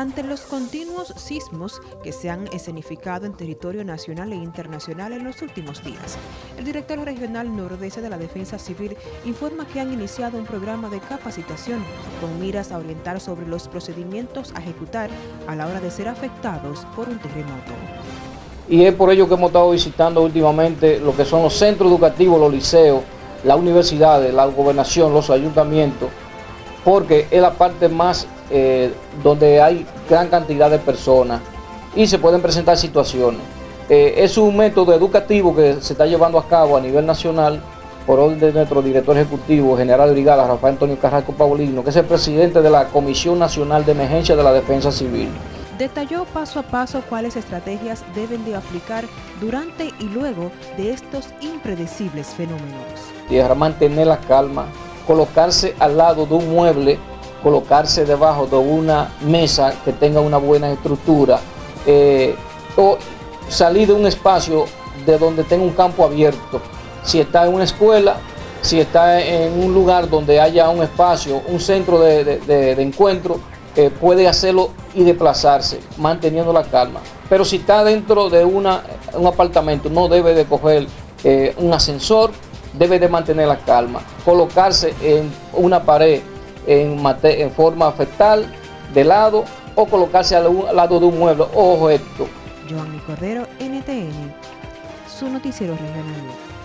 Ante los continuos sismos que se han escenificado en territorio nacional e internacional en los últimos días, el director regional nordeste de la Defensa Civil informa que han iniciado un programa de capacitación con miras a orientar sobre los procedimientos a ejecutar a la hora de ser afectados por un terremoto. Y es por ello que hemos estado visitando últimamente lo que son los centros educativos, los liceos, las universidades, la gobernación, los ayuntamientos, porque es la parte más eh, donde hay gran cantidad de personas y se pueden presentar situaciones. Eh, es un método educativo que se está llevando a cabo a nivel nacional por orden de nuestro director ejecutivo, general de brigada, Rafael Antonio Carrasco Paulino, que es el presidente de la Comisión Nacional de Emergencia de la Defensa Civil. Detalló paso a paso cuáles estrategias deben de aplicar durante y luego de estos impredecibles fenómenos. Tierra, mantener la calma, colocarse al lado de un mueble, colocarse debajo de una mesa que tenga una buena estructura, eh, o salir de un espacio de donde tenga un campo abierto. Si está en una escuela, si está en un lugar donde haya un espacio, un centro de, encuentro, eh, puede hacerlo y desplazarse, manteniendo la calma. Pero si está dentro de una, un apartamento, no debe de coger eh, un ascensor, debe de mantener la calma, colocarse en una pared en, en forma fetal, de lado, o colocarse al, lado de un mueble o objeto. Joanny Cordero, NTN, su noticiero regional.